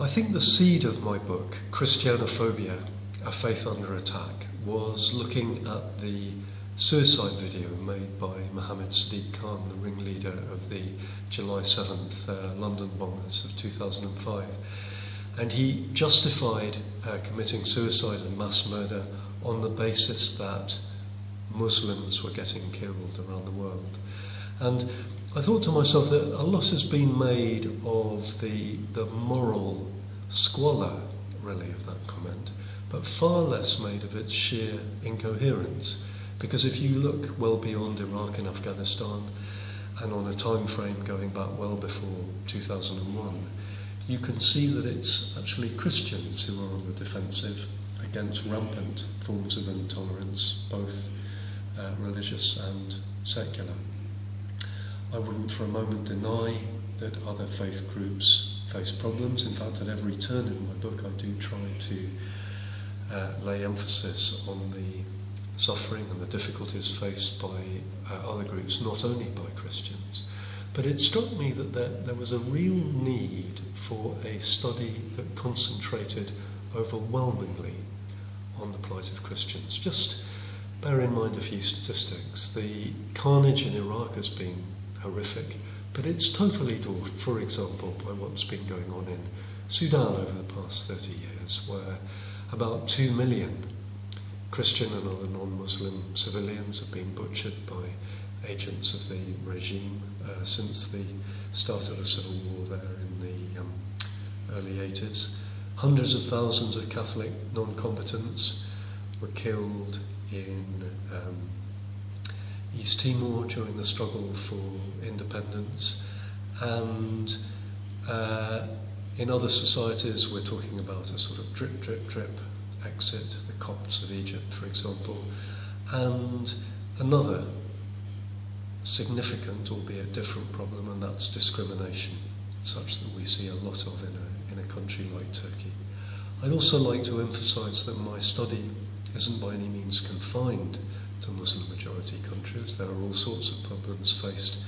I think the seed of my book, Christianophobia, A Faith Under Attack, was looking at the suicide video made by Mohammad Sidique Khan, the ringleader of the July 7th uh, London bombers of 2005. And he justified uh, committing suicide and mass murder on the basis that Muslims were getting killed around the world. And I thought to myself that a lot has been made of the, the moral squalor, really, of that comment, but far less made of its sheer incoherence. Because if you look well beyond Iraq and Afghanistan, and on a time frame going back well before 2001, you can see that it's actually Christians who are on the defensive against rampant forms of intolerance, both uh, religious and secular. I wouldn't for a moment deny that other faith groups face problems. In fact, at every turn in my book, I do try to uh, lay emphasis on the suffering and the difficulties faced by uh, other groups, not only by Christians. But it struck me that there, there was a real need for a study that concentrated overwhelmingly on the plight of Christians. Just bear in mind a few statistics. The carnage in Iraq has been horrific, but it's totally dwarfed, for example, by what's been going on in Sudan over the past 30 years, where about 2 million Christian and other non Muslim civilians have been butchered by agents of the regime uh, since the start of the civil war there in the um, early 80s. Hundreds of thousands of Catholic non combatants were killed in um, East Timor during the struggle for independence, and uh, in other societies, we're talking about a sort of drip, drip, drip exit, the Copts of Egypt, for example, and another significant, albeit different problem, and that's discrimination, such that we see a lot of in a, in a country like Turkey. I'd also like to emphasize that my study isn't by any means confined to Muslim majority countries. There are all sorts of problems faced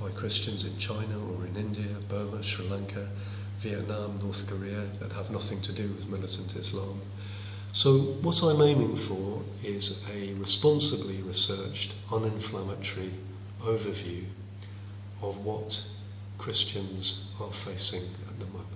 by Christians in China or in India, Burma, Sri Lanka, Vietnam, North Korea that have nothing to do with militant Islam. So, what I'm aiming for is a responsibly researched, uninflammatory overview of what Christians are facing at the moment.